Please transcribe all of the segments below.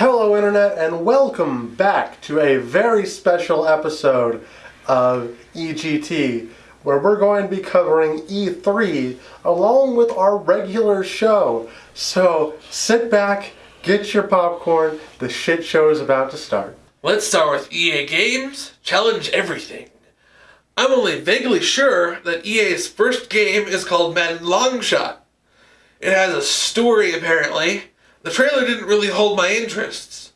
Hello Internet and welcome back to a very special episode of EGT where we're going to be covering E3 along with our regular show. So sit back, get your popcorn, the shit show is about to start. Let's start with EA Games Challenge Everything. I'm only vaguely sure that EA's first game is called Madden Longshot. It has a story apparently. The trailer didn't really hold my interests.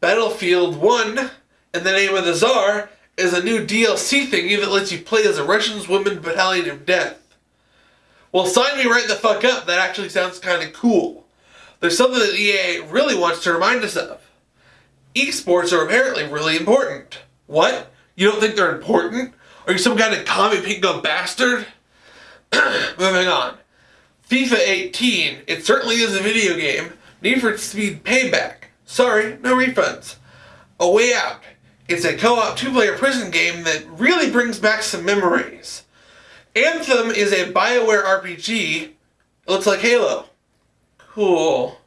Battlefield 1 and the name of the Czar is a new DLC thingy that lets you play as a Russian's Women Battalion of Death. Well, sign me right the fuck up, that actually sounds kinda cool. There's something that EA really wants to remind us of. Esports are apparently really important. What? You don't think they're important? Are you some kind of commie pinko bastard? Moving on. FIFA 18, it certainly is a video game. Need for Speed Payback. Sorry, no refunds. A Way Out. It's a co-op two-player prison game that really brings back some memories. Anthem is a Bioware RPG. It looks like Halo. Cool.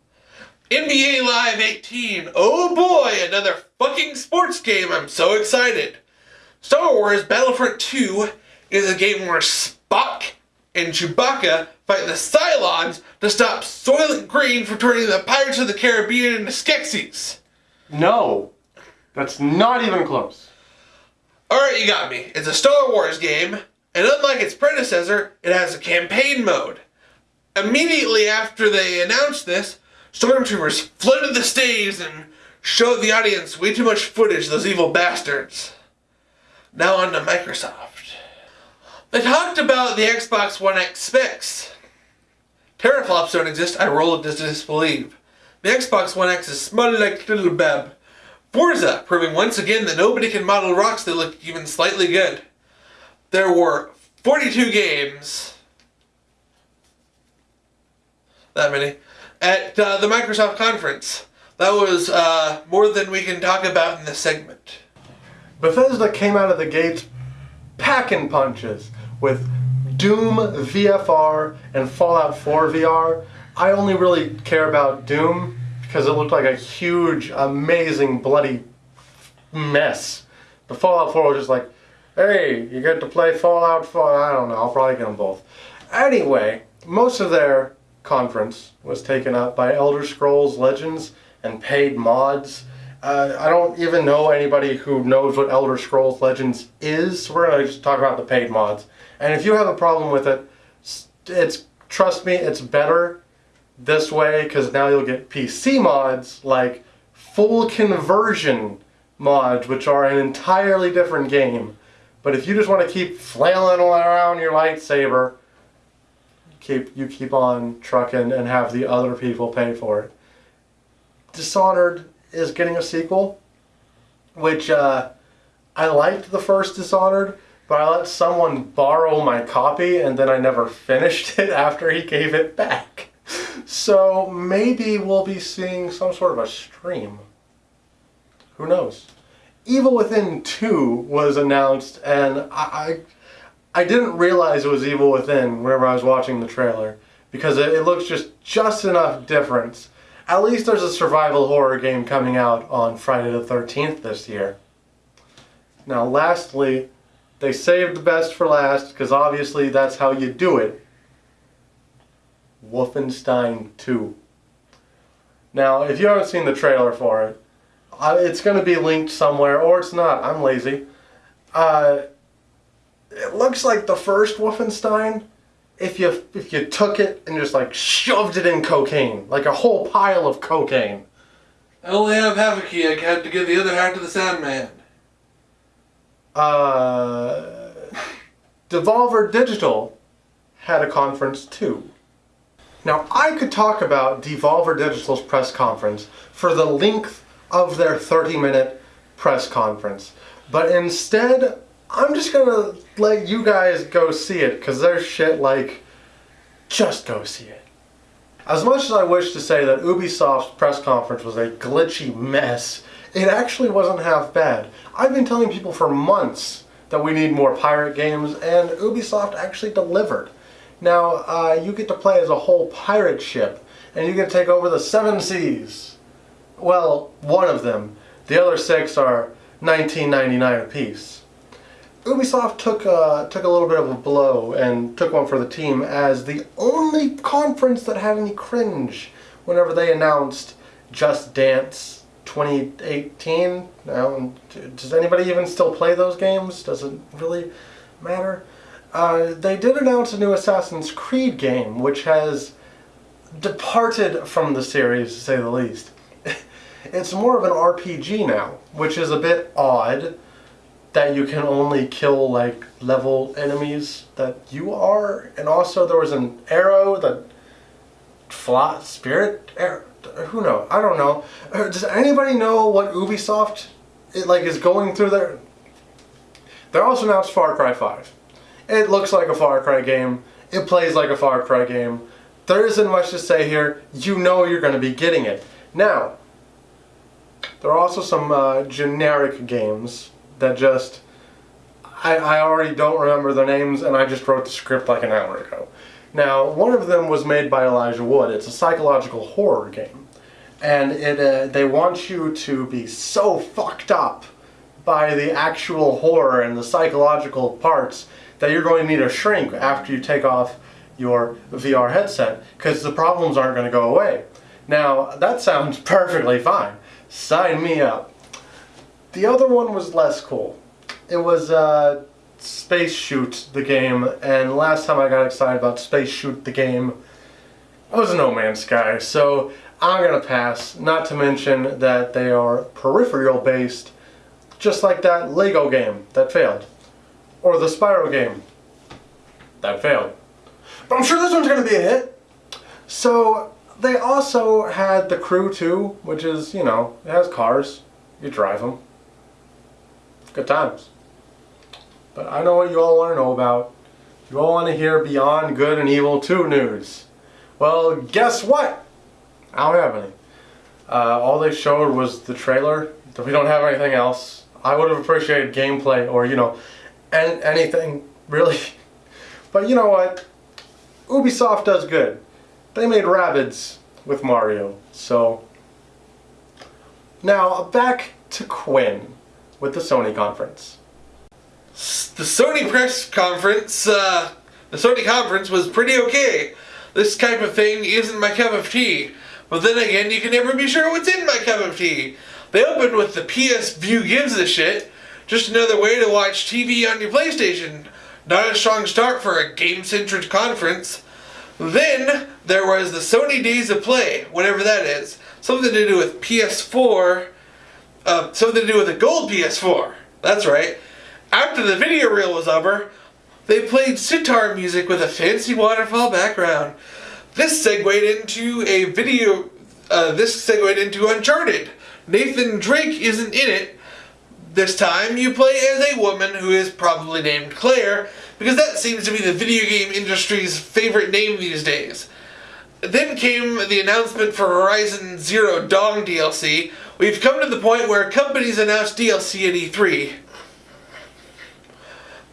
NBA Live 18. Oh boy, another fucking sports game. I'm so excited. Star Wars Battlefront 2 is a game where Spock and Chewbacca fight the Cylons to stop Soylent Green from turning the Pirates of the Caribbean into Skeksis. No, that's not even close. Alright, you got me. It's a Star Wars game, and unlike its predecessor, it has a campaign mode. Immediately after they announced this, stormtroopers flooded the stage and showed the audience way too much footage of those evil bastards. Now on to Microsoft. They talked about the Xbox One X specs. Teraflops don't exist, I roll it to disbelieve. The Xbox One X is smutty like little bab. Forza, proving once again that nobody can model rocks that look even slightly good. There were 42 games. That many. At uh, the Microsoft conference. That was uh, more than we can talk about in this segment. Bethesda came out of the gates packing punches with Doom VFR and Fallout 4 VR. I only really care about Doom because it looked like a huge, amazing, bloody mess. The Fallout 4 was just like, hey, you get to play Fallout 4. I don't know, I'll probably get them both. Anyway, most of their conference was taken up by Elder Scrolls Legends and paid mods. Uh, I don't even know anybody who knows what Elder Scrolls Legends is. We're going to just talk about the paid mods. And if you have a problem with it, it's trust me, it's better this way because now you'll get PC mods like full conversion mods, which are an entirely different game. But if you just want to keep flailing around your lightsaber, keep you keep on trucking and have the other people pay for it. Dishonored is getting a sequel, which uh, I liked the first Dishonored but I let someone borrow my copy and then I never finished it after he gave it back. So maybe we'll be seeing some sort of a stream. Who knows? Evil Within 2 was announced and I, I, I didn't realize it was Evil Within whenever I was watching the trailer because it, it looks just just enough difference. At least there's a survival horror game coming out on Friday the 13th this year. Now lastly, they saved the best for last because obviously that's how you do it. Wolfenstein 2. Now, if you haven't seen the trailer for it, it's going to be linked somewhere, or it's not. I'm lazy. Uh, it looks like the first Wolfenstein. If you if you took it and just like shoved it in cocaine, like a whole pile of cocaine. I only have half a key. I had to give the other half to the Sandman uh, Devolver Digital had a conference too. Now, I could talk about Devolver Digital's press conference for the length of their 30 minute press conference, but instead, I'm just gonna let you guys go see it because there's shit like, just go see it. As much as I wish to say that Ubisoft's press conference was a glitchy mess, it actually wasn't half bad. I've been telling people for months that we need more pirate games, and Ubisoft actually delivered. Now, uh, you get to play as a whole pirate ship, and you get to take over the seven seas. Well, one of them. The other six are 19.99 apiece. Ubisoft took uh, took a little bit of a blow and took one for the team as the only conference that had any cringe whenever they announced Just Dance 2018. Now, does anybody even still play those games? Does it really matter? Uh, they did announce a new Assassin's Creed game, which has departed from the series, to say the least. it's more of an RPG now, which is a bit odd that you can only kill like level enemies that you are, and also there was an arrow that fly spirit arrow. Who knows? I don't know. Does anybody know what Ubisoft it, like is going through there? They're also announced Far Cry 5. It looks like a Far Cry game. It plays like a Far Cry game. There isn't much to say here. You know you're going to be getting it. Now, there are also some uh, generic games that just I, I already don't remember the names and I just wrote the script like an hour ago. Now, one of them was made by Elijah Wood. It's a psychological horror game. And it uh, they want you to be so fucked up by the actual horror and the psychological parts that you're going to need a shrink after you take off your VR headset because the problems aren't going to go away. Now, that sounds perfectly fine. Sign me up. The other one was less cool. It was uh, Space Shoot the game, and last time I got excited about Space Shoot the game, it was No Man's Sky, so I'm gonna pass. Not to mention that they are peripheral based, just like that Lego game that failed, or the Spyro game that failed. But I'm sure this one's gonna be a hit. So they also had the Crew 2, which is, you know, it has cars. You drive them. Good times. But I know what you all want to know about. You all want to hear Beyond Good and Evil 2 news. Well, guess what? I don't have any. Uh, all they showed was the trailer. We don't have anything else. I would have appreciated gameplay or, you know, an anything, really. But you know what? Ubisoft does good. They made Rabbids with Mario, so... Now, back to Quinn with the Sony conference the Sony press conference, uh, the Sony conference was pretty okay. This type of thing isn't my cup of tea. But then again, you can never be sure what's in my cup of tea. They opened with the PS Vue gives a shit. Just another way to watch TV on your PlayStation. Not a strong start for a game-centric conference. Then, there was the Sony Days of Play, whatever that is. Something to do with PS4, uh, something to do with a gold PS4. That's right. After the video reel was over, they played sitar music with a fancy waterfall background. This segued into a video, uh, this segued into Uncharted. Nathan Drake isn't in it. This time you play as a woman who is probably named Claire, because that seems to be the video game industry's favorite name these days. Then came the announcement for Horizon Zero Dawn DLC. We've come to the point where companies announce DLC at E3.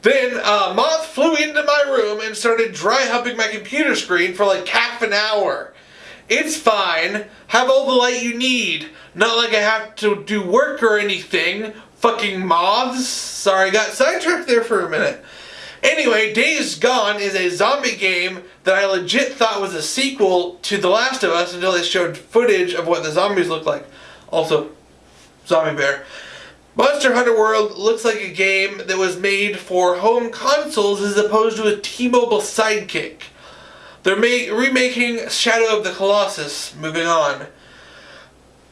Then uh, Moth flew into my room and started dry humping my computer screen for like half an hour. It's fine. Have all the light you need. Not like I have to do work or anything. Fucking moths. Sorry, I got sidetracked there for a minute. Anyway, Days Gone is a zombie game that I legit thought was a sequel to The Last of Us until they showed footage of what the zombies look like. Also, Zombie Bear. Monster Hunter World looks like a game that was made for home consoles as opposed to a T-Mobile sidekick. They're remaking Shadow of the Colossus. Moving on.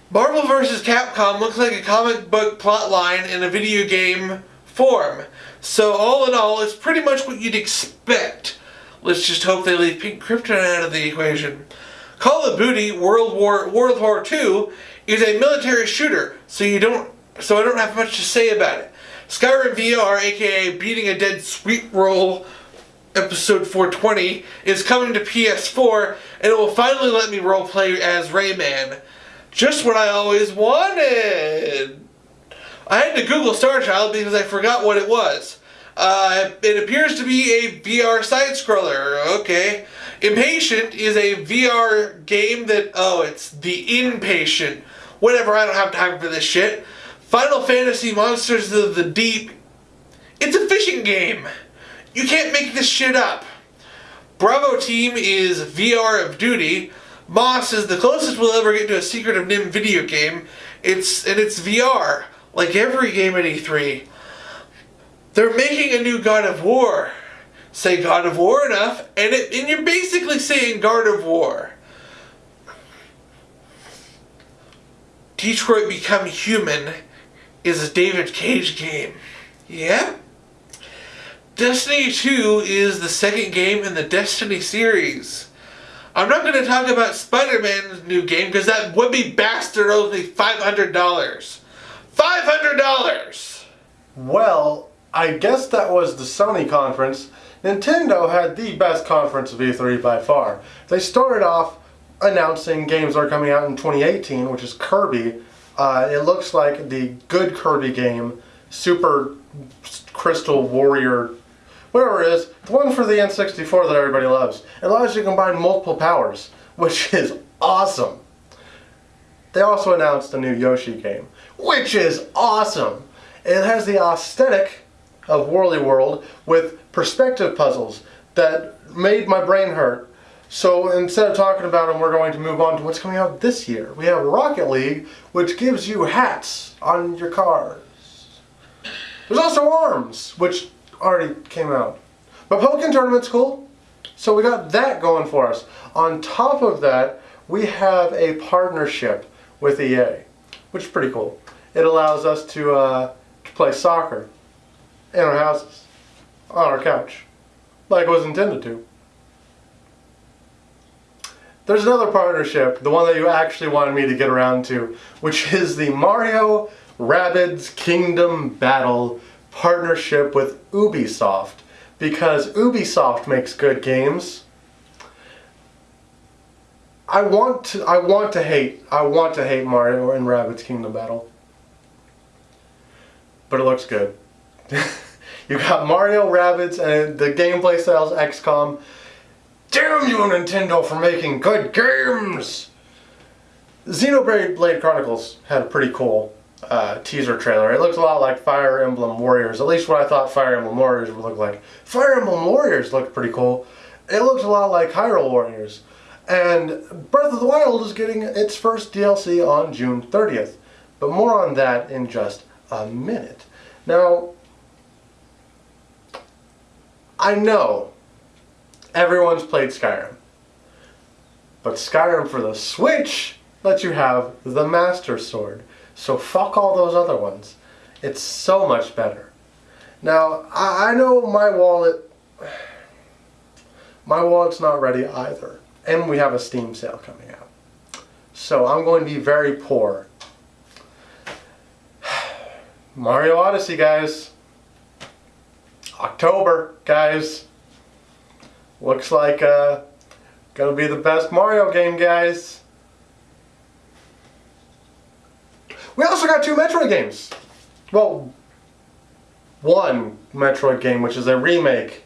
Marvel vs. Capcom looks like a comic book plotline in a video game form. So all in all, it's pretty much what you'd expect. Let's just hope they leave Pink Kryptonite out of the equation. Call of Duty World War World War II is a military shooter, so you don't so I don't have much to say about it. Skyrim VR, aka Beating a Dead Sweet Roll episode 420, is coming to PS4, and it will finally let me roleplay as Rayman. Just what I always wanted! I had to Google Star Child because I forgot what it was. Uh, it appears to be a VR side-scroller, okay. Impatient is a VR game that, oh, it's The Inpatient Whatever, I don't have time for this shit. Final Fantasy Monsters of the Deep. It's a fishing game. You can't make this shit up. Bravo Team is VR of Duty. Moss is the closest we'll ever get to a Secret of NIMH video game. It's and it's VR, like every game at E3. They're making a new God of War. Say God of War enough, and it and you're basically saying God of War. Detroit Become Human is a David Cage game. Yeah? Destiny 2 is the second game in the Destiny series. I'm not going to talk about Spider-Man's new game because that would be bastard only $500. $500! Well, I guess that was the Sony conference. Nintendo had the best conference of E3 by far. They started off announcing games are coming out in 2018, which is Kirby. Uh, it looks like the good Kirby game, Super Crystal Warrior, whatever it is, the one for the N64 that everybody loves. It allows you to combine multiple powers, which is awesome. They also announced a new Yoshi game, which is awesome. It has the aesthetic of Woolly World with perspective puzzles that made my brain hurt. So instead of talking about them, we're going to move on to what's coming out this year. We have Rocket League, which gives you hats on your cars. There's also Arms, which already came out. But Pokemon Tournament's cool, so we got that going for us. On top of that, we have a partnership with EA, which is pretty cool. It allows us to, uh, to play soccer in our houses, on our couch, like it was intended to. There's another partnership, the one that you actually wanted me to get around to, which is the Mario Rabbids Kingdom Battle partnership with Ubisoft. Because Ubisoft makes good games. I want to I want to hate I want to hate Mario and Rabbids Kingdom Battle. But it looks good. you got Mario Rabbids and the gameplay style's XCOM. Damn you, Nintendo, for making good games! Xenoblade Blade Chronicles had a pretty cool uh, teaser trailer. It looks a lot like Fire Emblem Warriors, at least what I thought Fire Emblem Warriors would look like. Fire Emblem Warriors looked pretty cool. It looked a lot like Hyrule Warriors. And Breath of the Wild is getting its first DLC on June 30th. But more on that in just a minute. Now, I know everyone's played Skyrim. But Skyrim for the Switch lets you have the Master Sword. So fuck all those other ones. It's so much better. Now, I, I know my wallet, my wallet's not ready either. And we have a Steam sale coming out. So I'm going to be very poor. Mario Odyssey, guys. October, guys. Looks like uh, gonna be the best Mario game, guys. We also got two Metroid games. Well, one Metroid game, which is a remake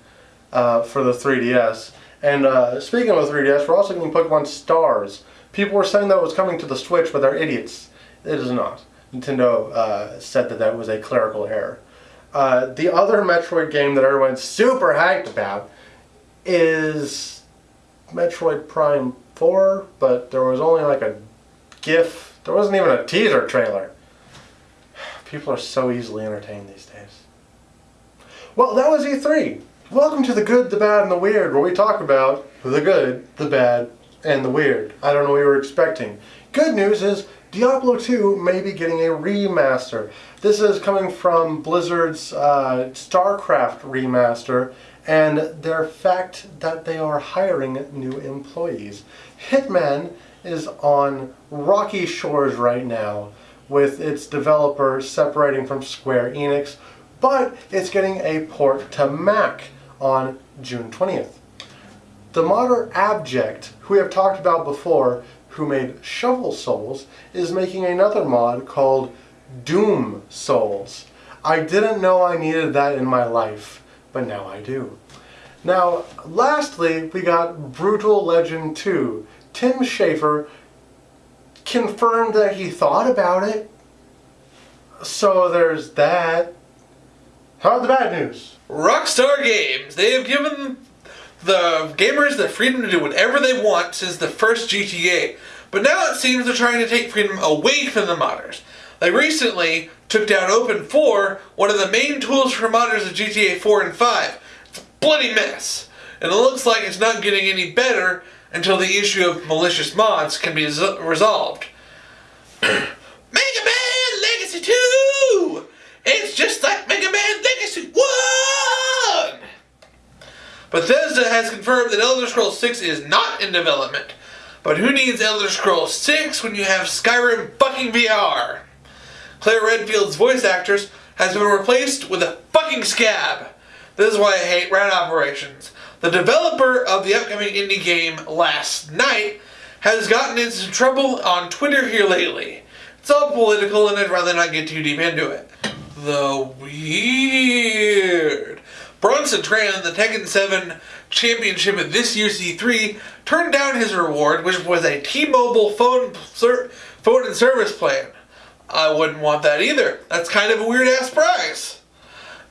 uh, for the 3DS. And uh, speaking of the 3DS, we're also getting Pokemon Stars. People were saying that was coming to the Switch, but they're idiots. It is not. Nintendo uh, said that that was a clerical error. Uh, the other Metroid game that everyone's super hyped about is Metroid Prime 4, but there was only like a GIF. There wasn't even a teaser trailer. People are so easily entertained these days. Well, that was E3. Welcome to the good, the bad, and the weird, where we talk about the good, the bad, and the weird. I don't know what you were expecting. Good news is Diablo 2 may be getting a remaster. This is coming from Blizzard's uh, StarCraft remaster and their fact that they are hiring new employees. Hitman is on rocky shores right now with its developer separating from Square Enix, but it's getting a port to Mac on June 20th. The modder Abject, who we have talked about before, who made Shovel Souls, is making another mod called Doom Souls. I didn't know I needed that in my life, but now I do. Now, lastly, we got Brutal Legend 2. Tim Schafer confirmed that he thought about it. So there's that. How about the bad news? Rockstar Games. They have given the gamers the freedom to do whatever they want since the first GTA. But now it seems they're trying to take freedom away from the modders. They recently took down OpenIV, one of the main tools for modders of GTA 4 and 5. It's a bloody mess. And it looks like it's not getting any better until the issue of malicious mods can be resolved. Mega Man Legacy 2! It's just like Mega Man Legacy 1! Bethesda has confirmed that Elder Scrolls 6 is not in development. But who needs Elder Scrolls 6 when you have Skyrim fucking VR? Claire Redfield's voice actress has been replaced with a fucking scab. This is why I hate rat operations. The developer of the upcoming indie game Last Night has gotten into trouble on Twitter here lately. It's all political and I'd rather not get too deep into it. The weird. Bronson Tran, the Tekken 7 championship at this year's E3, turned down his reward, which was a T-Mobile phone, phone and service plan. I wouldn't want that either. That's kind of a weird ass prize.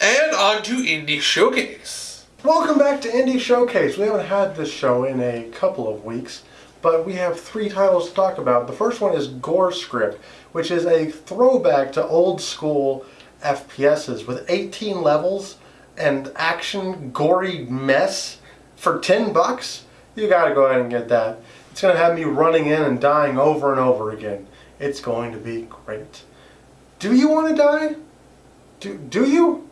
And on to Indie Showcase. Welcome back to Indie Showcase. We haven't had this show in a couple of weeks, but we have three titles to talk about. The first one is GoreScript, which is a throwback to old school FPSs with 18 levels and action gory mess for 10 bucks. You gotta go ahead and get that. It's gonna have me running in and dying over and over again. It's going to be great. Do you want to die? Do, do you?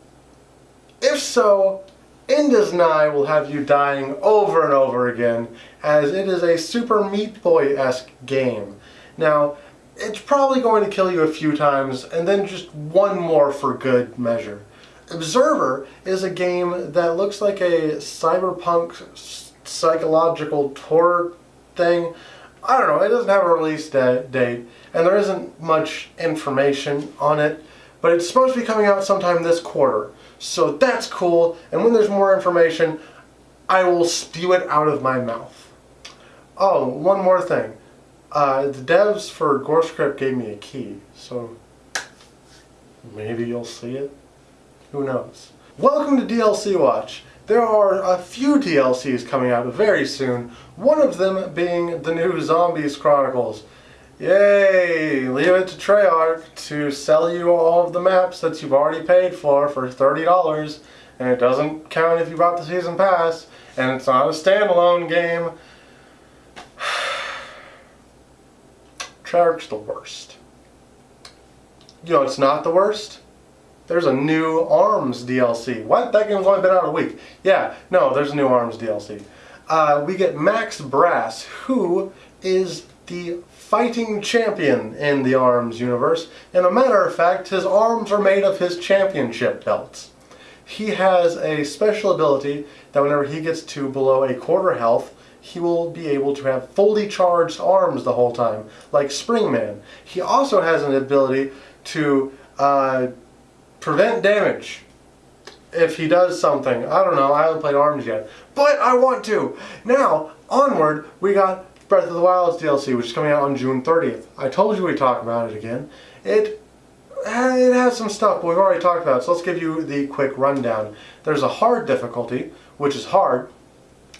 If so, Indus Nye will have you dying over and over again, as it is a Super Meat Boy-esque game. Now, it's probably going to kill you a few times, and then just one more for good measure. Observer is a game that looks like a cyberpunk psychological horror thing. I don't know, it doesn't have a release date, and there isn't much information on it, but it's supposed to be coming out sometime this quarter. So that's cool, and when there's more information, I will spew it out of my mouth. Oh, one more thing. Uh, the devs for GoreScript gave me a key, so maybe you'll see it. Who knows? Welcome to DLC Watch. There are a few DLCs coming out very soon, one of them being the new Zombies Chronicles. Yay! Leave it to Treyarch to sell you all of the maps that you've already paid for for $30 and it doesn't count if you bought the season pass and it's not a standalone game. Treyarch's the worst. You know it's not the worst? There's a new ARMS DLC. What? That game's only been out a week. Yeah, no, there's a new ARMS DLC. Uh, we get Max Brass, who is the fighting champion in the ARMS universe, and a matter of fact, his arms are made of his championship belts. He has a special ability that whenever he gets to below a quarter health, he will be able to have fully charged arms the whole time, like Springman. He also has an ability to uh, prevent damage if he does something. I don't know, I haven't played ARMS yet, but I want to. Now, onward, we got Breath of the Wild's DLC, which is coming out on June 30th. I told you we'd talk about it again. It, it has some stuff, but we've already talked about so let's give you the quick rundown. There's a hard difficulty, which is hard.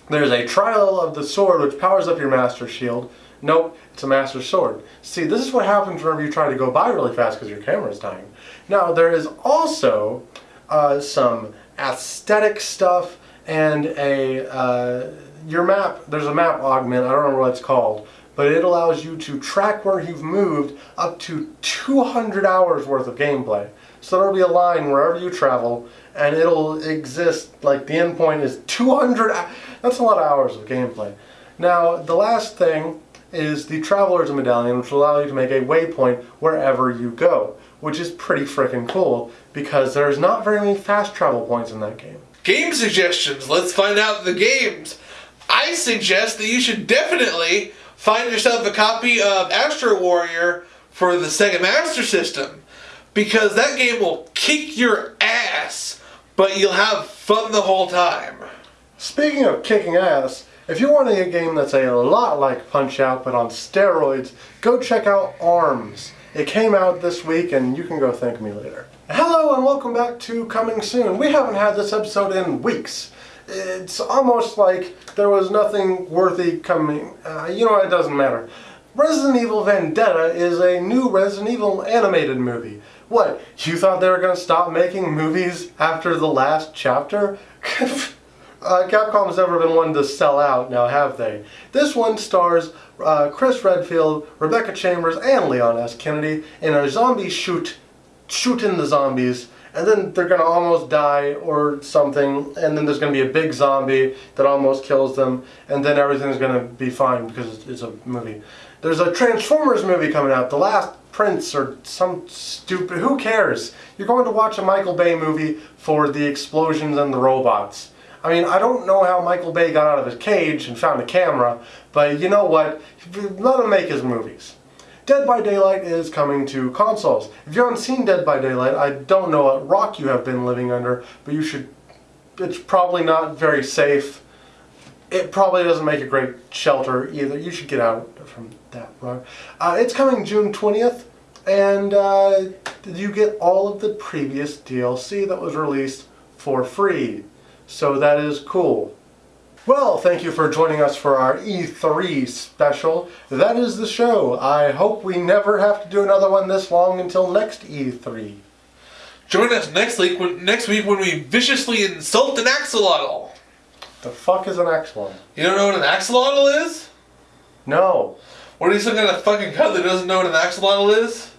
There's a trial of the sword, which powers up your Master Shield. Nope, it's a Master Sword. See, this is what happens whenever you try to go by really fast because your camera's dying. Now, there is also uh, some aesthetic stuff and a... Uh, your map, there's a map augment, I don't remember what it's called, but it allows you to track where you've moved up to 200 hours worth of gameplay. So there'll be a line wherever you travel, and it'll exist, like the endpoint is 200, that's a lot of hours of gameplay. Now, the last thing is the Traveler's Medallion, which will allow you to make a waypoint wherever you go, which is pretty freaking cool, because there's not very many fast travel points in that game. Game suggestions, let's find out the games. I suggest that you should definitely find yourself a copy of Astro Warrior for the Sega Master System because that game will kick your ass, but you'll have fun the whole time. Speaking of kicking ass, If you're wanting a game that's a lot like Punch Out but on steroids, go check out ARMS. It came out this week and you can go thank me later. Hello and welcome back to Coming Soon. We haven't had this episode in weeks. It's almost like there was nothing worthy coming. Uh, you know? It doesn't matter. Resident Evil Vendetta is a new Resident Evil animated movie. What? You thought they were going to stop making movies after the last chapter? Uh, Capcom's never been one to sell out, now have they? This one stars uh, Chris Redfield, Rebecca Chambers, and Leon S. Kennedy in a zombie shoot, shooting the zombies, and then they're gonna almost die or something, and then there's gonna be a big zombie that almost kills them, and then everything's gonna be fine because it's a movie. There's a Transformers movie coming out, The Last Prince or some stupid, who cares? You're going to watch a Michael Bay movie for the explosions and the robots. I mean, I don't know how Michael Bay got out of his cage and found a camera, but you know what? Let him make his movies. Dead by Daylight is coming to consoles. If you haven't seen Dead by Daylight, I don't know what rock you have been living under, but you should. It's probably not very safe. It probably doesn't make a great shelter either. You should get out from that rock. Uh, it's coming June 20th, and uh, you get all of the previous DLC that was released for free. So that is cool. Well, thank you for joining us for our E3 special. That is the show. I hope we never have to do another one this long until next E3. Join us next week when, next week when we viciously insult an axolotl. The fuck is an axolotl? You don't know what an axolotl is? No. What are you some kind of fucking cut that doesn't know what an axolotl is?